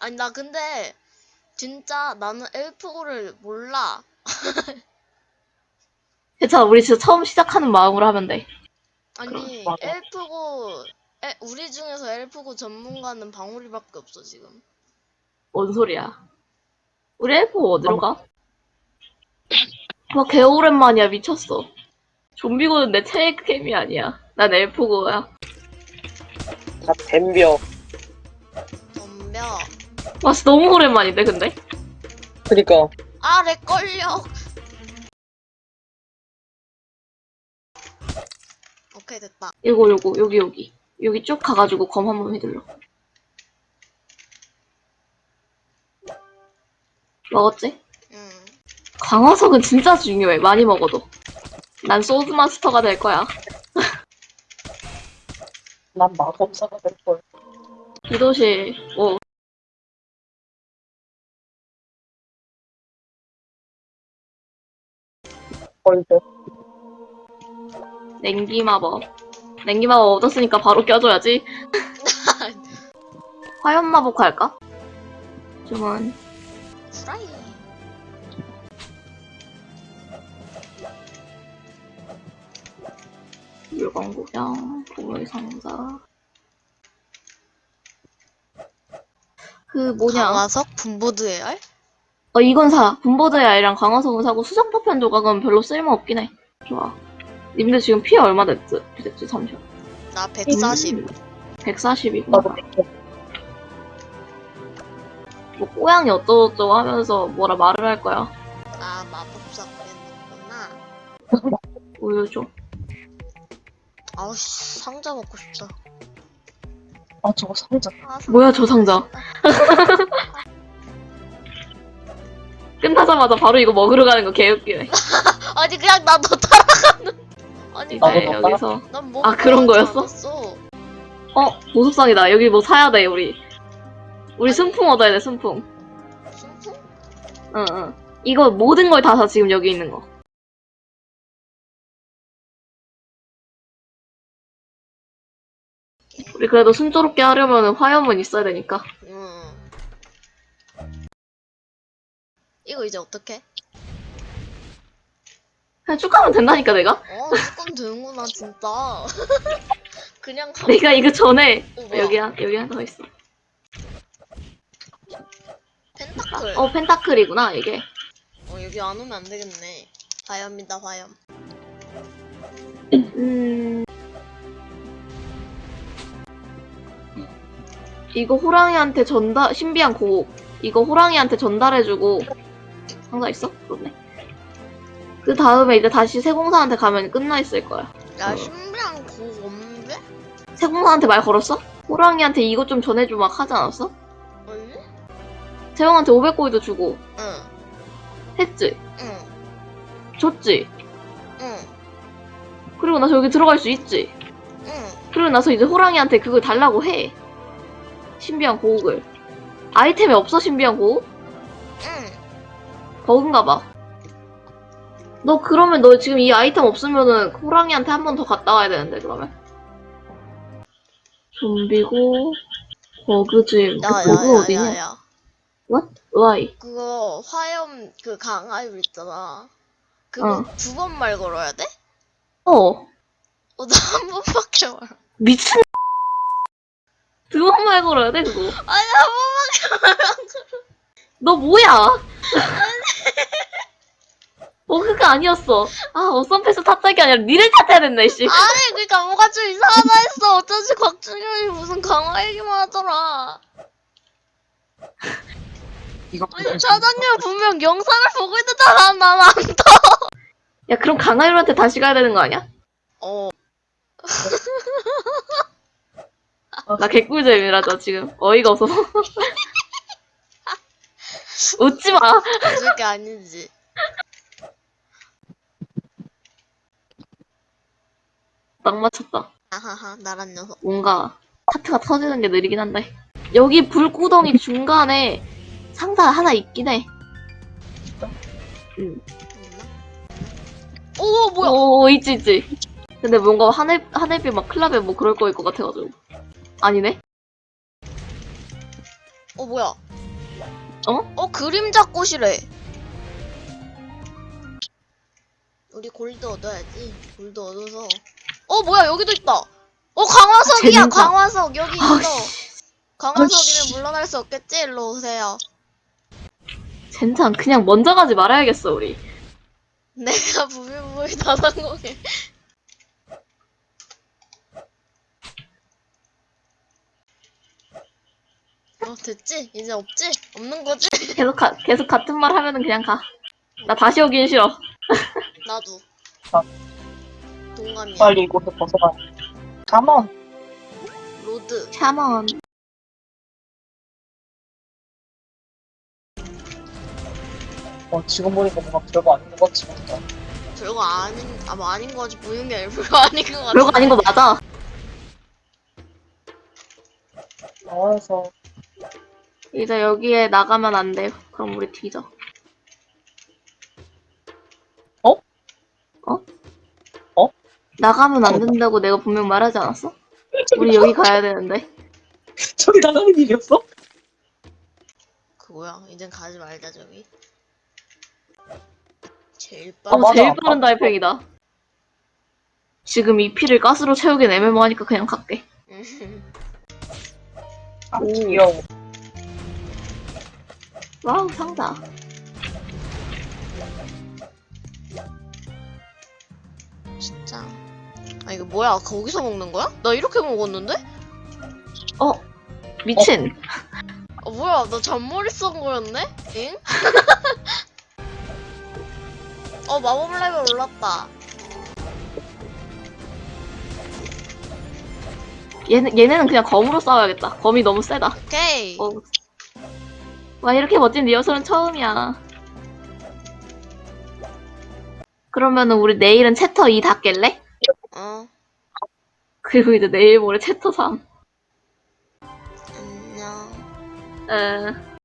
아니 나 근데 진짜 나는 엘프고를 몰라. 괜찮아, 우리 진짜 처음 시작하는 마음으로 하면 돼. 아니 맞아. 엘프고 에, 우리 중에서 엘프고 전문가는 방울이밖에 없어 지금. 뭔 소리야. 우리 엘프 어디로 가? 와, 개 오랜만이야, 미쳤어. 좀비고는 내 최애 캠이 아니야. 난 엘프고야. 다 댐벼. 덤벼. 와, 진짜 너무 오랜만인데, 근데? 그니까. 아래 걸려. 오케이 됐다. 이거, 요거, 여기, 여기. 여기 쭉 가가지고 검 한 번 휘둘러. 먹었지? 응. 광화석은 진짜 중요해. 많이 먹어도. 난 소드 마스터가 될 거야. 난 마법사가 될걸. 기도실, 뭐, 벌써. 냉기 마법. 냉기 마법 얻었으니까 바로 껴줘야지. 화염 마법 할까? 주문. 프라이. 물건 구경, 보물 상자. 그 뭐냐? 강화석 분보드 AR? 어 이건 사. 분보드의 아이랑 강화석은 사고 수정 파편 조각은 별로 쓸모 없긴 해. 좋아. 님들 지금 피해 얼마 됐지? 됐지 잠시만. 나 140. 140이구나. 나도 믿겨. 뭐 꼬양이 어쩌고저쩌고 하면서 뭐라 말을 할 거야. 아 마법사 그랬구나. 우유 줘. 아우씨 상자 먹고 싶다. 아, 저거 상자. 아, 상자 뭐야, 저 상자. 끝나자마자 바로 이거 먹으러 가는 거 개웃기네. 아니 그냥 나도 따라가는. 아니 이제 나도 난, 먹다. 여기서 난 뭐. 아, 그런 거였어? 어 보석상이다. 여기 뭐 사야 돼 우리. 우리. 순풍 얻어야 돼 순풍. 순풍? 응 응. 이거 모든 걸 다 사 지금 여기 있는 거. 우리 그래도 순조롭게 하려면 화염은 있어야 되니까. 응. 이거 이제 어떻게? 그냥 쭉 가면 된다니까 내가. 어 조금 되는구나 진짜. 그냥 가. 내가 이거 전에 어, 뭐야? 여기 한 여기 하나 더 있어. 펜타클. 어 펜타클이구나 이게. 어 여기 안 오면 안 되겠네. 화염이다 화염. 음. 이거 호랑이한테 전달 신비한 곡. 이거 호랑이한테 전달해주고 상자 있어? 그렇네. 그 다음에 이제 다시 세공사한테 가면 끝나 있을 거야. 야 어. 신비한 고 없는데? 세공사한테 말 걸었어? 호랑이한테 이것 좀 전해줘 막 하지 않았어? 아니? 세영한테 500고이도 주고 응. 했지? 응. 줬지? 응. 그리고 나서 여기 들어갈 수 있지? 응. 그리고 나서 이제 호랑이한테 그걸 달라고 해. 신비한 고옥을. 아이템이 없어 신비한 고옥? 응. 버그인가 봐. 너 그러면 너 지금 이 아이템 없으면은 호랑이한테 한 번 더 갔다 와야 되는데 그러면. 좀비고 버그즘. 그 버그 어디냐? 야야야야야. 으아이. 그거 화염 그 강화율 있잖아. 그거 어. 두번 말 걸어야 돼? 어. 어, 나 한 번밖에 말. 미친. 두 번 말 걸어야 돼 그거. 아니 한 번밖에 말. 안 걸어. 너 뭐야? 버그가 아니었어. 아 어썸패스 탓짝이 아니라 니를 탓해야 된다 이씨. 아니 그니까 뭐가 좀 이상하다 했어. 어쩐지 곽준현이 무슨 강화 얘기만 하더라. 이거 아니 차장님 분명 영상을 보고 있었잖아. 난안 더. 야 그럼 강하율한테 다시 가야 되는 거 아니야? 어. 나 개꿀잼이라서 지금 어이가 없어서 웃지 마. 웃을 게 아니지. 딱 맞췄다. 아하하 나란 녀석. 뭔가 하트가 터지는 게 느리긴 한데 여기 불구덩이 중간에 상자 하나 있긴 해. 응. 있나? 오 뭐야? 오 있지 있지. 근데 뭔가 하늘 하늘빛 막 클럽에 뭐 그럴 거일 것 같아가지고 아니네. 어 뭐야? 어? 어 그림자 꽃이래. 우리 골드 얻어야지. 골드 얻어서. 어 뭐야 여기도 있다. 어 강화석이야 재능사. 강화석 여기 있어. 아씨. 강화석이면 물러날 수 없겠지? 일로 오세요. 젠장 그냥 먼저 가지 말아야겠어 우리. 내가 부비부비 다상공해. 어 됐지? 이제 없지? 없는 거지? 계속 가, 계속 같은 말 하면은 그냥 가. 나 다시 오긴 싫어. 나도. 아. 동감이야. 빨리 이곳을 벗어나. 가먼. 로드. 샤먼. 어, 지금 보니까 뭔가 별거 아닌 것 같지 않다. 별거 아닌 아 뭐 아닌 거지 보이는 게 아니라 별거 아닌 것 같아. 별거 아닌 거 맞아. 나와서 이제 여기에 나가면 안 돼. 그럼 우리 뒤져. 어? 어? 어? 나가면 안 된다고 내가 분명 말하지 않았어? 우리 여기 가야 되는데. 저기 나가는 길이었어? 그 뭐야? 이젠 가지 말자 저기. 제일 아, 어, 빠른. 맞아. 제일 빠른 달팽이다. 지금 이 피를 가스로 채우긴 애매모하니까 그냥 갈게. 아, 오. 귀여워. wow, 상자. 진짜. 아 이거 뭐야? 거기서 먹는 거야? 나 이렇게 먹었는데? 어, 미친. 어 뭐야? 나 잔머리 쏜 거였네? 응? 어 마법 레벨 올랐다. 얘는, 얘네는 그냥 검으로 싸워야겠다. 검이 너무 세다. 오케이. 어. 와, 이렇게 멋진 리허설은 처음이야. 그러면은 우리 내일은 챕터 2다 깰래? 어. 그리고 이제 내일 모레 챕터 3. 안녕. 에,